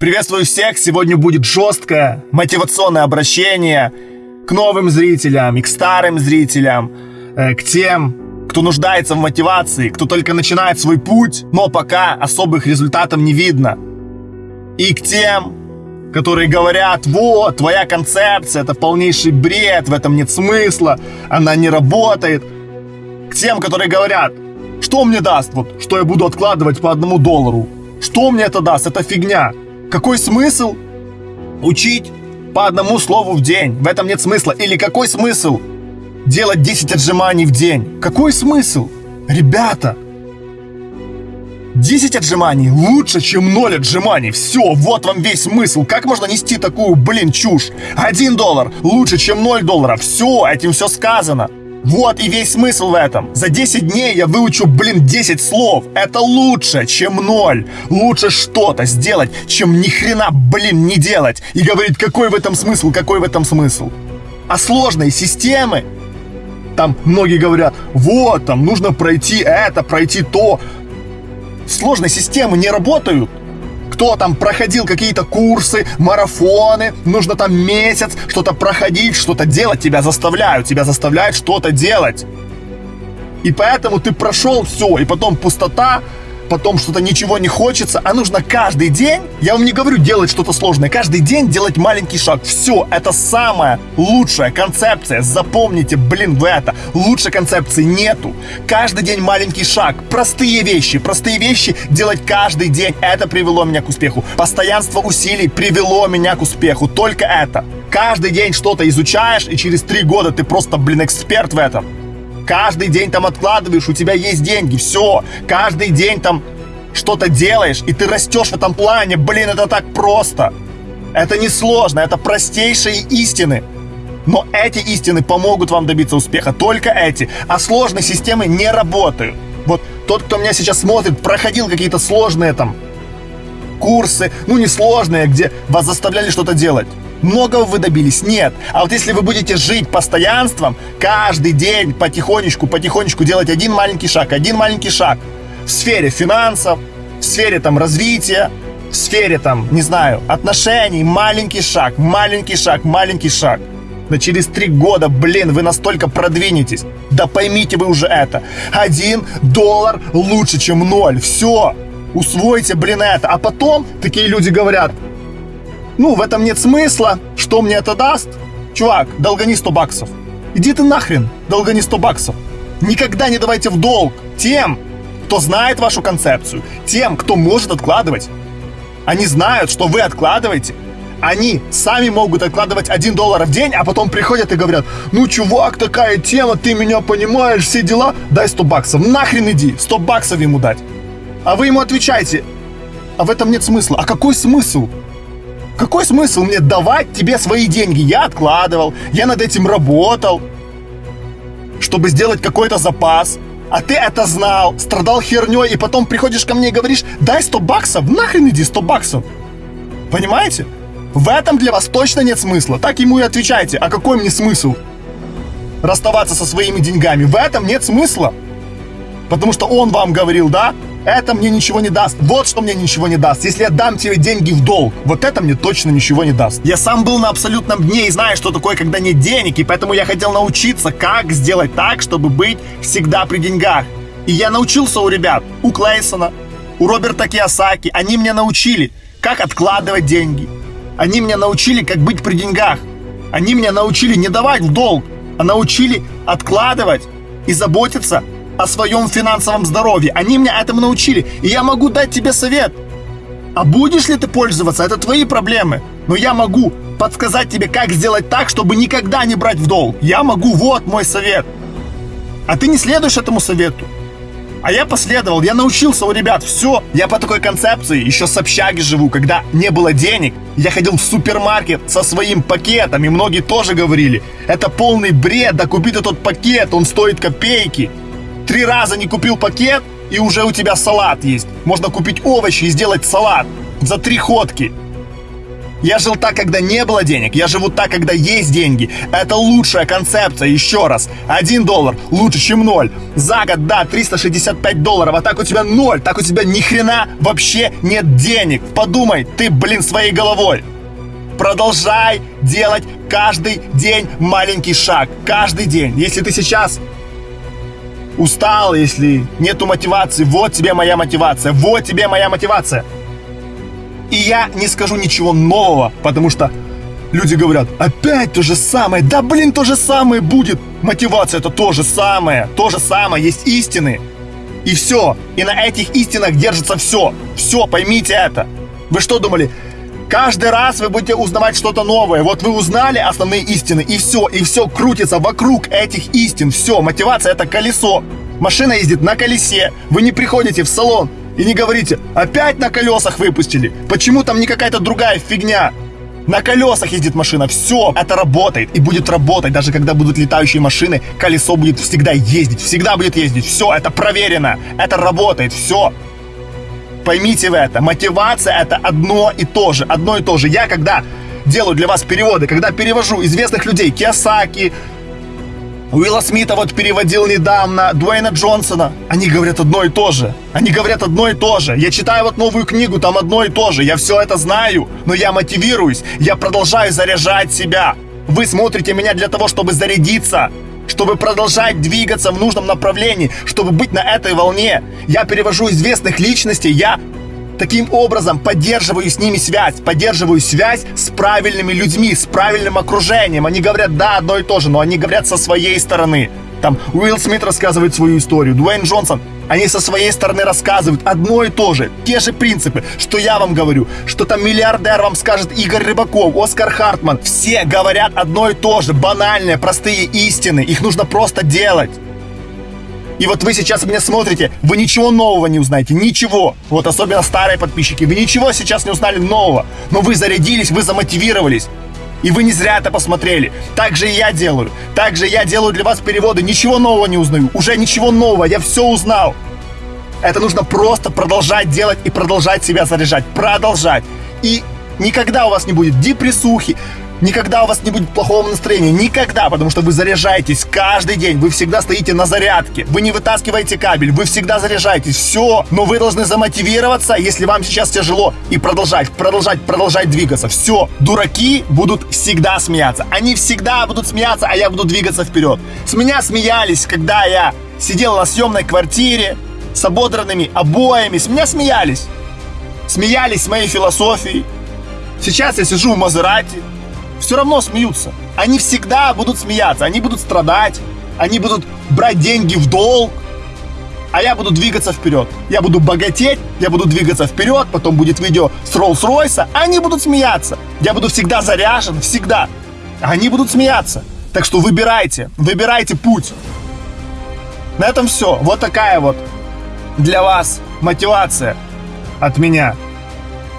Приветствую всех! Сегодня будет жесткое мотивационное обращение к новым зрителям и к старым зрителям, э, к тем, кто нуждается в мотивации, кто только начинает свой путь, но пока особых результатов не видно. И к тем, которые говорят, вот, твоя концепция, это полнейший бред, в этом нет смысла, она не работает. К тем, которые говорят, что мне даст, вот, что я буду откладывать по одному доллару, что мне это даст, это фигня. Какой смысл учить по одному слову в день? В этом нет смысла. Или какой смысл делать 10 отжиманий в день? Какой смысл? Ребята, 10 отжиманий лучше, чем 0 отжиманий. Все, вот вам весь смысл. Как можно нести такую, блин, чушь? 1 доллар лучше, чем 0 долларов. Все, этим все сказано. Вот и весь смысл в этом. За 10 дней я выучу, блин, 10 слов. Это лучше, чем ноль. Лучше что-то сделать, чем ни хрена, блин, не делать. И говорить, какой в этом смысл, какой в этом смысл. А сложные системы, там многие говорят, вот, там нужно пройти это, пройти то. Сложные системы не работают кто там проходил какие-то курсы, марафоны, нужно там месяц что-то проходить, что-то делать, тебя заставляют, тебя заставляют что-то делать. И поэтому ты прошел все, и потом пустота, потом что-то ничего не хочется, а нужно каждый день, я вам не говорю делать что-то сложное, каждый день делать маленький шаг. Все, это самая лучшая концепция. Запомните, блин, вы это. Лучшей концепции нету. Каждый день маленький шаг. Простые вещи. Простые вещи делать каждый день. Это привело меня к успеху. Постоянство усилий привело меня к успеху. Только это. Каждый день что-то изучаешь, и через три года ты просто, блин, эксперт в этом каждый день там откладываешь, у тебя есть деньги, все, каждый день там что-то делаешь, и ты растешь в этом плане, блин, это так просто. Это не сложно, это простейшие истины. Но эти истины помогут вам добиться успеха, только эти. А сложные системы не работают. Вот тот, кто меня сейчас смотрит, проходил какие-то сложные там курсы, ну не сложные, где вас заставляли что-то делать. Многого вы добились? Нет. А вот если вы будете жить постоянством, каждый день потихонечку, потихонечку делать один маленький шаг, один маленький шаг в сфере финансов, в сфере там развития, в сфере там, не знаю, отношений, маленький шаг, маленький шаг, маленький шаг. Да через три года, блин, вы настолько продвинетесь. Да поймите вы уже это. Один доллар лучше, чем ноль. Все. Усвойте, блин, это. А потом такие люди говорят, ну, в этом нет смысла. Что мне это даст? Чувак, долгани 100 баксов. Иди ты нахрен, долгани 100 баксов. Никогда не давайте в долг тем, кто знает вашу концепцию, тем, кто может откладывать. Они знают, что вы откладываете. Они сами могут откладывать 1 доллар в день, а потом приходят и говорят, ну, чувак, такая тема, ты меня понимаешь, все дела, дай 100 баксов. Нахрен иди, 100 баксов ему дать. А вы ему отвечаете, а в этом нет смысла. А какой смысл? Какой смысл мне давать тебе свои деньги? Я откладывал, я над этим работал, чтобы сделать какой-то запас. А ты это знал, страдал херней, и потом приходишь ко мне и говоришь, дай 100 баксов, нахрен иди 100 баксов. Понимаете? В этом для вас точно нет смысла. Так ему и отвечайте, а какой мне смысл? Расставаться со своими деньгами. В этом нет смысла. Потому что он вам говорил, да? Это мне ничего не даст. Вот что мне ничего не даст. Если я дам тебе деньги в долг, вот это мне точно ничего не даст. Я сам был на абсолютном дне и знаю, что такое, когда нет денег, и поэтому я хотел научиться, как сделать так, чтобы быть всегда при деньгах. И я научился у ребят, у Клейсона, у Роберта Киосаки. Они меня научили, как откладывать деньги. Они меня научили, как быть при деньгах. Они меня научили не давать в долг, а научили откладывать и заботиться о своем финансовом здоровье. Они меня этому научили, и я могу дать тебе совет. А будешь ли ты пользоваться, это твои проблемы. Но я могу подсказать тебе, как сделать так, чтобы никогда не брать в долг. Я могу, вот мой совет. А ты не следуешь этому совету. А я последовал, я научился у ребят, все. Я по такой концепции еще с общаги живу, когда не было денег. Я ходил в супермаркет со своим пакетом, и многие тоже говорили, это полный бред, да купи ты тот пакет, он стоит копейки. Три раза не купил пакет, и уже у тебя салат есть. Можно купить овощи и сделать салат за три ходки. Я жил так, когда не было денег. Я живу так, когда есть деньги. Это лучшая концепция. Еще раз. Один доллар лучше, чем ноль. За год, да, 365 долларов. А так у тебя ноль. Так у тебя ни хрена вообще нет денег. Подумай, ты, блин, своей головой. Продолжай делать каждый день маленький шаг. Каждый день. Если ты сейчас устал, если нету мотивации, вот тебе моя мотивация. Вот тебе моя мотивация. И я не скажу ничего нового, потому что люди говорят, опять то же самое. Да блин, то же самое будет. Мотивация это то же самое. То же самое, есть истины. И все. И на этих истинах держится все. Все, поймите это. Вы что думали? Каждый раз вы будете узнавать что-то новое. Вот вы узнали основные истины, и все, и все крутится вокруг этих истин. Все, мотивация это колесо. Машина ездит на колесе. Вы не приходите в салон, и не говорите, опять на колесах выпустили. Почему там не какая-то другая фигня? На колесах ездит машина. Все, это работает и будет работать. Даже когда будут летающие машины, колесо будет всегда ездить. Всегда будет ездить. Все, это проверено. Это работает. Все. Поймите вы это. Мотивация это одно и то же. Одно и то же. Я когда делаю для вас переводы, когда перевожу известных людей, Киосаки, Уилла Смита вот переводил недавно, Дуэйна Джонсона. Они говорят одно и то же. Они говорят одно и то же. Я читаю вот новую книгу, там одно и то же. Я все это знаю, но я мотивируюсь. Я продолжаю заряжать себя. Вы смотрите меня для того, чтобы зарядиться чтобы продолжать двигаться в нужном направлении, чтобы быть на этой волне. Я перевожу известных личностей, я Таким образом, поддерживаю с ними связь, поддерживаю связь с правильными людьми, с правильным окружением. Они говорят, да, одно и то же, но они говорят со своей стороны. Там Уилл Смит рассказывает свою историю, Дуэйн Джонсон, они со своей стороны рассказывают одно и то же, те же принципы, что я вам говорю, что там миллиардер вам скажет Игорь Рыбаков, Оскар Хартман. Все говорят одно и то же, банальные, простые истины, их нужно просто делать. И вот вы сейчас меня смотрите, вы ничего нового не узнаете, ничего. Вот особенно старые подписчики, вы ничего сейчас не узнали нового. Но вы зарядились, вы замотивировались. И вы не зря это посмотрели. Так же и я делаю. Так же я делаю для вас переводы. Ничего нового не узнаю. Уже ничего нового. Я все узнал. Это нужно просто продолжать делать и продолжать себя заряжать. Продолжать. И никогда у вас не будет депрессухи, Никогда у вас не будет плохого настроения. Никогда, потому что вы заряжаетесь каждый день. Вы всегда стоите на зарядке. Вы не вытаскиваете кабель. Вы всегда заряжаетесь. Все. Но вы должны замотивироваться, если вам сейчас тяжело. И продолжать, продолжать, продолжать двигаться. Все. Дураки будут всегда смеяться. Они всегда будут смеяться, а я буду двигаться вперед. С меня смеялись, когда я сидел на съемной квартире с ободранными обоями. С меня смеялись. Смеялись с моей философией. Сейчас я сижу в Мазерати, все равно смеются. Они всегда будут смеяться, они будут страдать, они будут брать деньги в долг, а я буду двигаться вперед. Я буду богатеть, я буду двигаться вперед, потом будет видео с Роллс-Ройса, они будут смеяться. Я буду всегда заряжен, всегда. Они будут смеяться. Так что выбирайте, выбирайте путь. На этом все. Вот такая вот для вас мотивация от меня.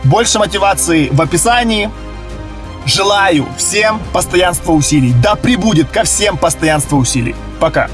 Больше мотивации в описании. Желаю всем постоянства усилий. Да прибудет ко всем постоянство усилий. Пока.